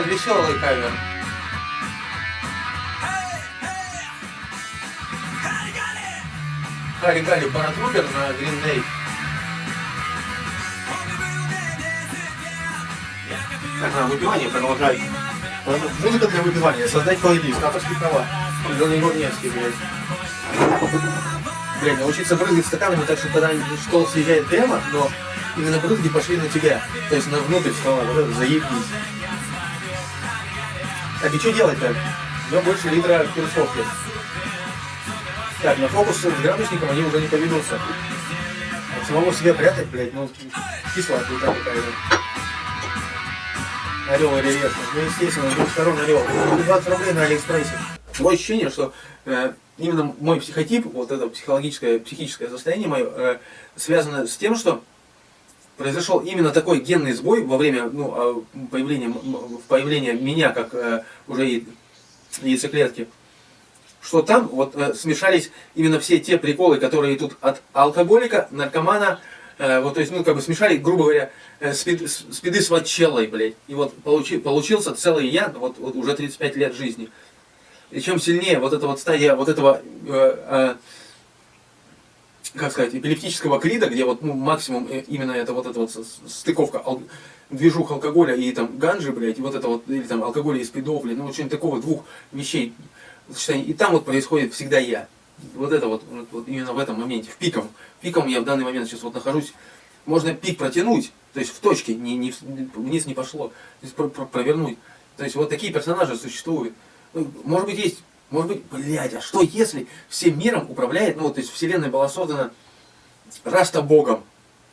этот веселый кавер. Харри Галли Паратрупер на Day. Так, на выпивание продолжать. Музыка для выпивания. Создать плейлист. Авторские права. Леонид Невский, блядь. Блядь, научиться брызгать стаканами так, чтобы когда стол съезжает прямо, но именно брызги пошли на тебя. То есть на внутрь стола. Вот это заебись. Так, и что делать-то? У меня больше литра перцовки. Так, на фокус с градусником они уже не поведутся. От самого себя прятать, блядь, ну, кислая хуйта какая-то. Орел и рельеф. Ну, естественно, с двух сторон орел. 20 рублей на Алиэкспрессе. Такое ощущение, что э, именно мой психотип, вот это психологическое, психическое состояние мое, э, связано с тем, что произошел именно такой генный сбой во время ну, а, появления, появления меня как э, уже яйцеклетки что там вот э, смешались именно все те приколы, которые идут от алкоголика, наркомана, э, вот, то есть, ну, как бы смешали, грубо говоря, э, спид, спиды с ватчеллой, блядь. И вот получи, получился целый я, вот, вот уже 35 лет жизни. И чем сильнее вот эта вот стадия вот этого, э, э, как сказать, эпилептического крида, где вот ну, максимум э, именно это вот эта вот стыковка движух алкоголя и там ганжи, блядь, вот это вот, или там алкоголя и спидов, блядь, ну что-нибудь такого, двух вещей, и там вот происходит всегда я. Вот это вот, вот именно в этом моменте, в пиком. Пиком я в данный момент сейчас вот нахожусь. Можно пик протянуть, то есть в точке, не, не, вниз не пошло, то есть про, про, провернуть. То есть вот такие персонажи существуют. Ну, может быть есть, может быть, блядь, а что если всем миром управляет, ну вот, то есть вселенная была создана Раста Богом.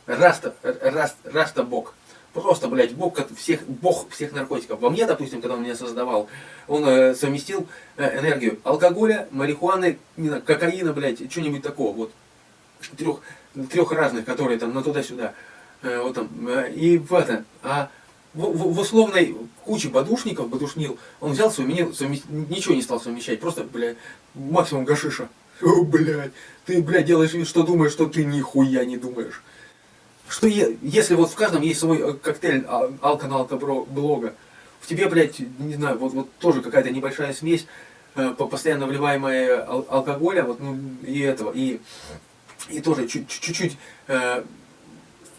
Раста, Раст, Раста Бог. Просто, блядь, бог всех, бог всех наркотиков. Во мне, допустим, когда он меня создавал, он э, совместил э, энергию алкоголя, марихуаны, не знаю, кокаина, блядь, что-нибудь такого, вот. Трех, трех разных, которые там на туда-сюда. Э, вот там. Э, и в это. А в, в, условной куче подушников, подушнил, он взял, совместил, совместил, ничего не стал совмещать, просто, блядь, максимум гашиша. О, блядь, ты, блядь, делаешь что думаешь, что ты нихуя не думаешь что если вот в каждом есть свой э, коктейль а, алкоголка-блога, в тебе, блядь, не знаю, вот, вот тоже какая-то небольшая смесь, э, постоянно вливаемая ал алкоголя, вот, ну, и этого, и, и тоже чуть-чуть э,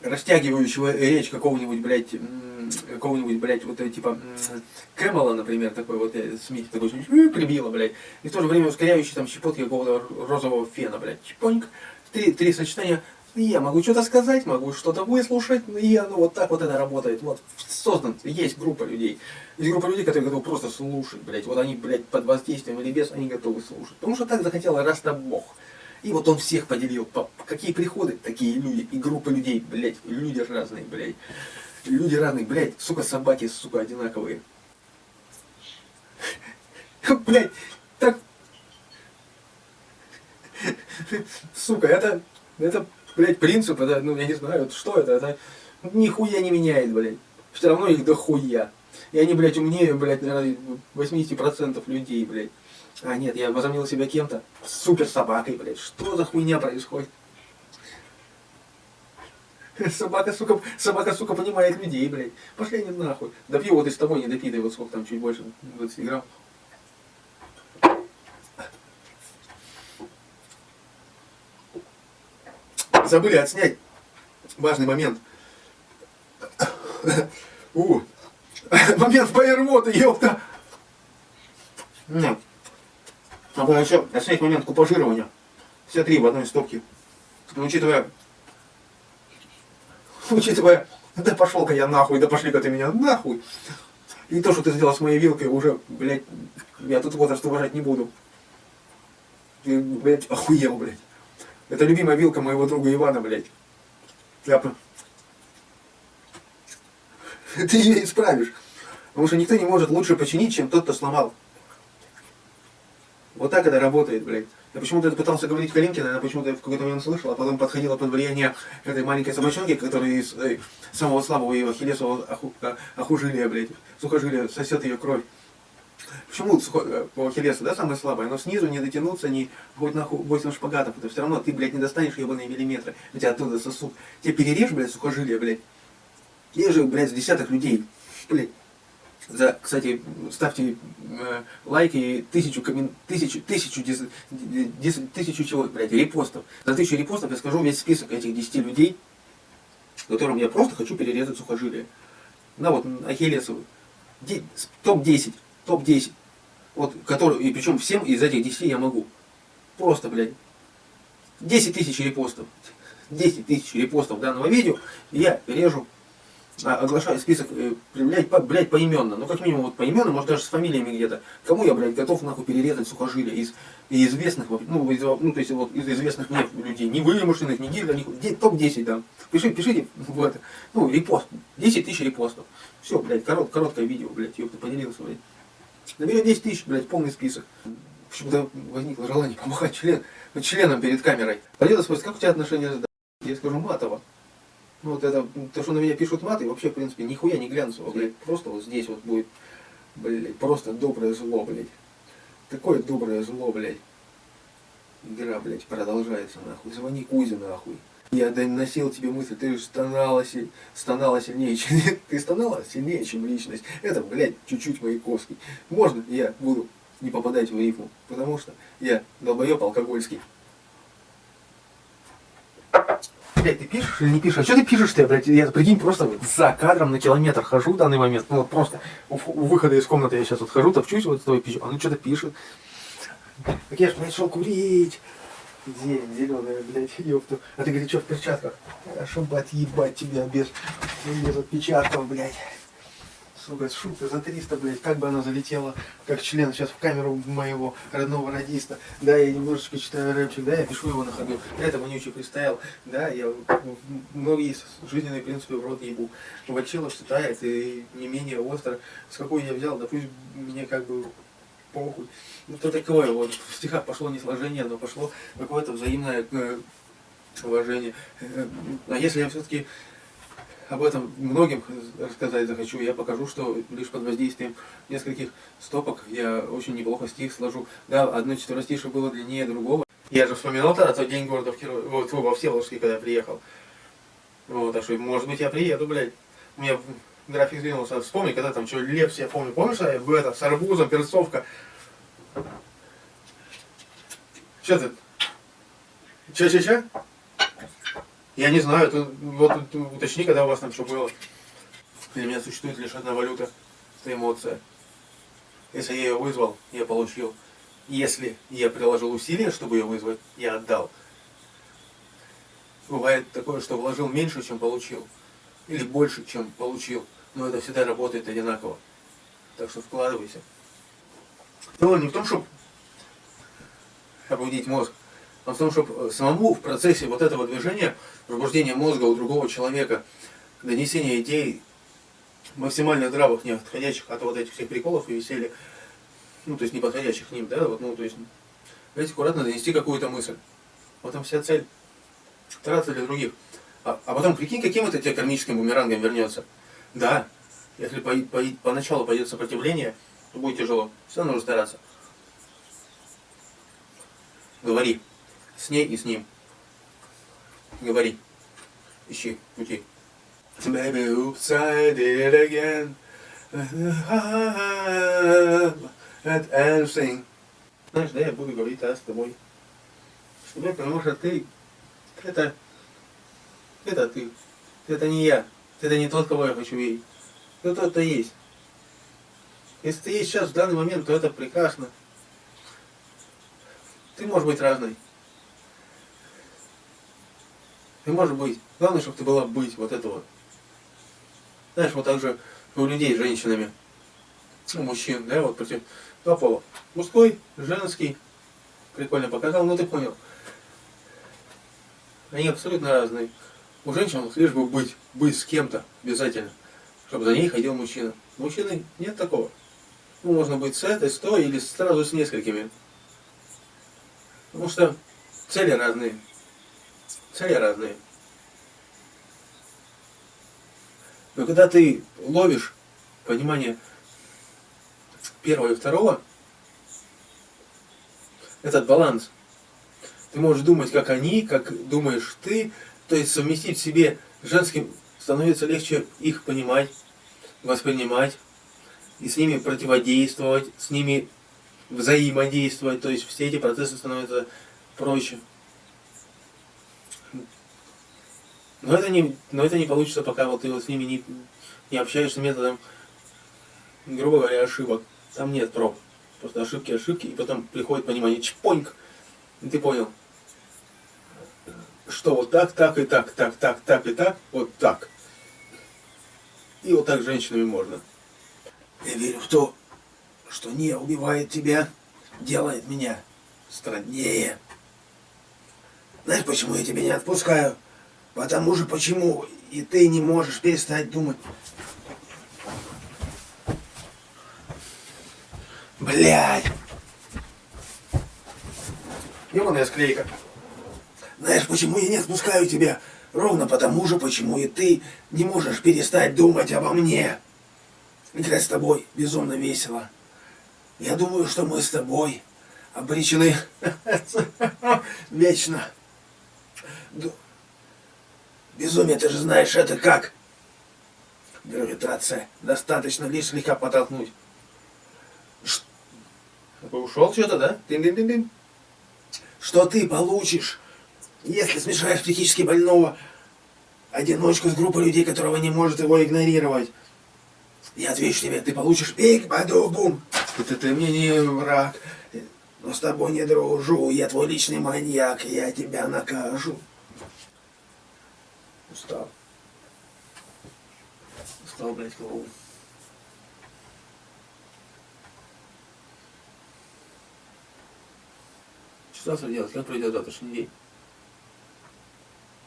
растягивающего речь какого-нибудь, блядь, какого-нибудь, блядь, вот э, типа Кэмела, например, такой вот Смит, такой прибило, блядь, и в то же время ускоряющий там щепотки какого-то розового фена, блядь, чпоньк, три, три сочетания я могу что-то сказать, могу что-то выслушать, и оно вот так вот это работает. Вот создан, есть группа людей. Есть группа людей, которые готовы просто слушать, блядь. Вот они, блядь, под воздействием или без, они готовы слушать. Потому что так захотел раз-то Бог. И вот он всех поделил. По, какие приходы, такие люди. И группа людей, блядь, люди разные, блядь. Люди разные, блядь, сука, собаки, сука, одинаковые. Блядь, так... Сука, это... Это блядь, принцип, это, ну, я не знаю, что это, это нихуя не меняет, блядь. Все равно их дохуя. И они, блядь, умнее, блядь, наверное, 80% людей, блядь. А нет, я возомнил себя кем-то. Супер собакой, блядь. Что за хуйня происходит? Собака, сука, собака, сука, понимает людей, блядь. Пошли они нахуй. Допью вот из того, не допитай, вот сколько там, чуть больше, 20 грамм. забыли отснять важный момент. У, момент фаервода, ёпта! Нет. Надо еще отснять момент купажирования. Все три в одной стопке. Но учитывая, учитывая, да пошел-ка я нахуй, да пошли-ка ты меня нахуй. И то, что ты сделал с моей вилкой, уже, блядь, я тут возраст уважать не буду. Ты, блядь, охуел, блядь. Это любимая вилка моего друга Ивана, блядь. Я... Ты ее исправишь. Потому что никто не может лучше починить, чем тот, кто сломал. Вот так это работает, блядь. Я почему-то пытался говорить Калинкина, она почему-то в какой-то момент слышала, а потом подходила под влияние этой маленькой собачонки, которая из э, самого слабого ее ахиллесового оху, охужилия, блядь, сухожилия сосет ее кровь. Почему э, по ахиллесу, да, самое слабое? Но снизу не дотянуться, не хоть на 8 шпагатов. Это все равно ты, блядь, не достанешь ебаные миллиметры. У тебя оттуда сосуд. Тебе перережь, блядь, сухожилие, блядь. Есть же, блядь, с десяток людей. Блядь. За, кстати, ставьте э, лайки тысячу, коммен... тысячу, тысячу, дис... Дис... тысячу чего, блядь, репостов. За тысячу репостов я скажу весь список этих 10 людей, которым я просто хочу перерезать сухожилие. На вот Ахиллесову. Топ-10. Топ-10. Вот, который, и причем всем из этих 10 я могу. Просто, блядь. 10 тысяч репостов. 10 тысяч репостов данного видео, я режу а, оглашаю список, э, блядь, по, блядь, поименно. Ну, как минимум, вот поименно, может, даже с фамилиями где-то. Кому я, блядь, готов, нахуй, перерезать сухожилия из, из известных, ну, из, ну, то есть, вот, из известных мне людей. Не вымышленных, не гильда, не топ-10, да. Пиши, пишите в это, ну, репост. 10 тысяч репостов. Все, блядь, корот, короткое видео, блядь, ёпта, поделился, блядь. Наберет 10 тысяч, блядь, полный список. Почему-то возникло желание помахать член, членом перед камерой. Пойдет спросит, как у тебя отношения с Я скажу, матово. Ну, вот это, то, что на меня пишут маты, вообще, в принципе, нихуя не глянцево, блядь. Просто вот здесь вот будет, блядь, просто доброе зло, блядь. Такое доброе зло, блядь. Игра, блядь, продолжается, нахуй. Звони Кузе, нахуй. Я доносил тебе мысль, ты стонала, стонала сильнее, чем... Ты стонала сильнее, чем личность. Это, блядь, чуть-чуть Маяковский. Можно я буду не попадать в рифму? Потому что я долбоеб алкогольский. Блять, ты пишешь или не пишешь? А что ты пишешь-то, блядь? Я, прикинь, просто за кадром на километр хожу в данный момент. Ну вот просто у, у выхода из комнаты я сейчас вот хожу, топчусь вот с тобой пищу. А ну что-то пишет. Так я же, шел курить. Зелень зеленая, блядь, ёпту. А ты говоришь, что в перчатках? Хорошо бы отъебать тебя без, без отпечатков, блядь сука, шутка за 300, блядь, как бы она залетела, как член сейчас в камеру моего родного радиста. Да, я немножечко читаю рэпчик, да, я пишу его на ходу. Это вонючий фристайл, да, я многие жизненные принципы в рот ебу. Вачилов читает и не менее остро. С какой я взял, да пусть мне как бы похуй. Ну, то такое вот, в стихах пошло не сложение, но пошло какое-то взаимное э, уважение. Э, а если я все-таки об этом многим рассказать захочу. Я покажу, что лишь под воздействием нескольких стопок я очень неплохо стих сложу. Да, одно четверостишее было длиннее другого. Я же вспоминал тогда тот день города в Киров... вот, во Всеволожске, когда я приехал. Вот, а что, может быть, я приеду, блядь. У меня график сдвинулся. Вспомни, когда там что, Лепс, я помню, помнишь, я в это, с арбузом, перцовка. Че ты? Че-че-че? Я не знаю, ты, вот уточни, когда у вас там что было. Для меня существует лишь одна валюта, это эмоция. Если я ее вызвал, я получил. Если я приложил усилия, чтобы ее вызвать, я отдал. Бывает такое, что вложил меньше, чем получил. Или больше, чем получил. Но это всегда работает одинаково. Так что вкладывайся. Дело не в том, чтобы обудить мозг, а в том, чтобы самому в процессе вот этого движения пробуждение мозга у другого человека, донесение идей максимально здравых, не отходящих от вот этих всех приколов и веселья, ну, то есть не подходящих к ним, да, вот, ну, то есть, знаете, аккуратно донести какую-то мысль. Вот там вся цель. Стараться для других. А, а потом, прикинь, каким это тебе кармическим бумерангом вернется. Да, если по, по, поначалу пойдет сопротивление, то будет тяжело. Все нужно стараться. Говори. С ней и с ним. Говори. Ищи пути. Baby, oops, I did it again. And everything. Знаешь, да, я буду говорить а, с тобой. Тобой, потому что ты, это, это ты. Это не я. Это не тот, кого я хочу видеть. Это тот, кто есть. Если ты есть сейчас в данный момент, то это прекрасно. Ты можешь быть разной. Ты можешь быть. Главное, чтобы ты была быть. Вот это вот. Знаешь, вот так же у людей с женщинами. У мужчин, да, вот против два пола. Мужской, женский. Прикольно показал, ну ты понял. Они абсолютно разные. У женщин лишь бы быть, быть с кем-то обязательно, чтобы за ней ходил мужчина. У мужчины нет такого. Ну, можно быть с этой, с той или сразу с несколькими. Потому что цели разные. Цели разные. Но когда ты ловишь понимание первого и второго, этот баланс, ты можешь думать, как они, как думаешь ты, то есть совместить в себе женским становится легче их понимать, воспринимать, и с ними противодействовать, с ними взаимодействовать, то есть все эти процессы становятся проще. Но это не, но это не получится, пока вот ты вот с ними не, не общаешься методом, грубо говоря, ошибок. Там нет проб. Просто ошибки, ошибки, и потом приходит понимание, чпоньк, и ты понял, что вот так, так и так, так, так, так и так, вот так. И вот так с женщинами можно. Я верю в то, что не убивает тебя, делает меня страннее. Знаешь, почему я тебя не отпускаю? Потому же почему и ты не можешь перестать думать. Блядь. Ёбаная склейка. Знаешь, почему я не отпускаю тебя? Ровно потому же, почему и ты не можешь перестать думать обо мне. Играть с тобой безумно весело. Я думаю, что мы с тобой обречены вечно. Безумие, ты же знаешь, это как? Гравитация. Достаточно лишь слегка подтолкнуть. Ш... Ушел что-то, да? Дин -дин -дин -дин. Что ты получишь, если смешаешь психически больного одиночку с группой людей, которого не может его игнорировать? Я отвечу тебе, ты получишь биг баду бум. Это ты мне не враг, но с тобой не дружу. Я твой личный маньяк, я тебя накажу. Устал. Устал, блядь, голову. Что завтра делать? Как пройдет завтрашний день?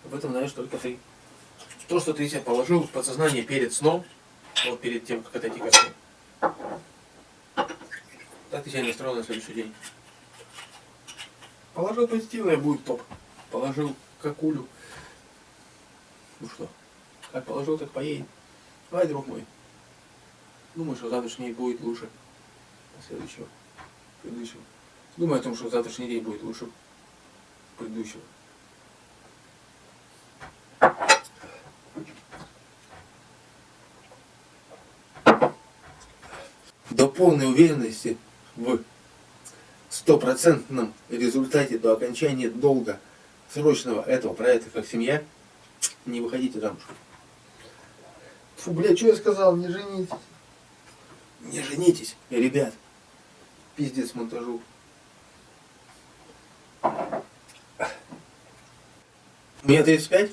Об этом знаешь только ты. То, что ты себе положил в подсознание перед сном, вот перед тем, как отойти ко сну, так ты себя настроил на следующий день. Положил позитивное, будет топ. Положил какулю. Ну что, как положил, так поедет. Давай, друг мой. Думаю, что завтрашний будет лучше следующего, предыдущего. Думаю о том, что завтрашний день будет лучше предыдущего. До полной уверенности в стопроцентном результате до окончания долга срочного этого проекта как семья, не выходите замуж. Фу, бля, что я сказал, не женитесь. Не женитесь, ребят. Пиздец монтажу. Мне 35,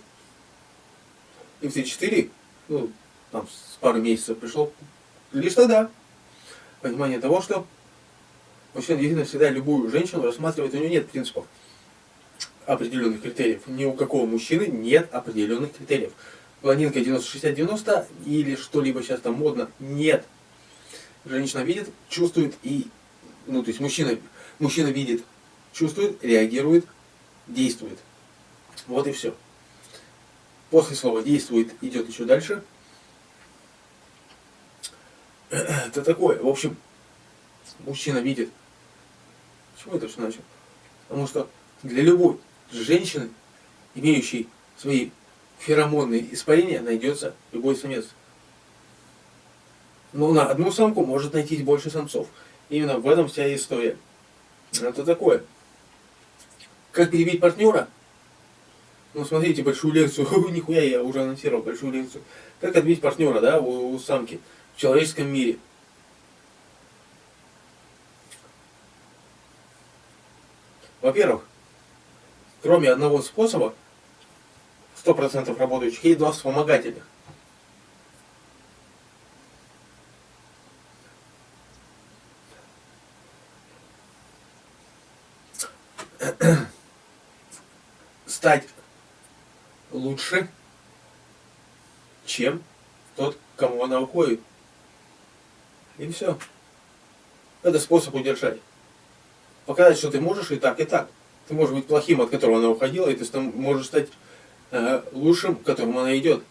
и в 34, ну, там с пару месяцев пришло, лишь тогда понимание того, что мужчина действительно всегда любую женщину рассматривает, у нее нет принципов определенных критериев. Ни у какого мужчины нет определенных критериев. Блондинка 90-60-90 или что-либо сейчас там модно, нет. Женщина видит, чувствует и, ну то есть мужчина, мужчина видит, чувствует, реагирует, действует. Вот и все. После слова действует идет еще дальше. Это такое. В общем, мужчина видит. Почему это все начал? Потому что для любой женщины, имеющей свои феромонные испарения, найдется любой самец. Но на одну самку может найтись больше самцов. Именно в этом вся история. Это такое. Как перебить партнера? Ну, смотрите, большую лекцию. Нихуя, я уже анонсировал большую лекцию. Как отбить партнера, да, у, у самки в человеческом мире. Во-первых, кроме одного способа, 100% работающих, есть два вспомогательных. стать лучше, чем тот, кому она уходит. И все. Это способ удержать. Показать, что ты можешь и так, и так. Ты можешь быть плохим, от которого она уходила, и ты можешь стать э, лучшим, к которому она идет.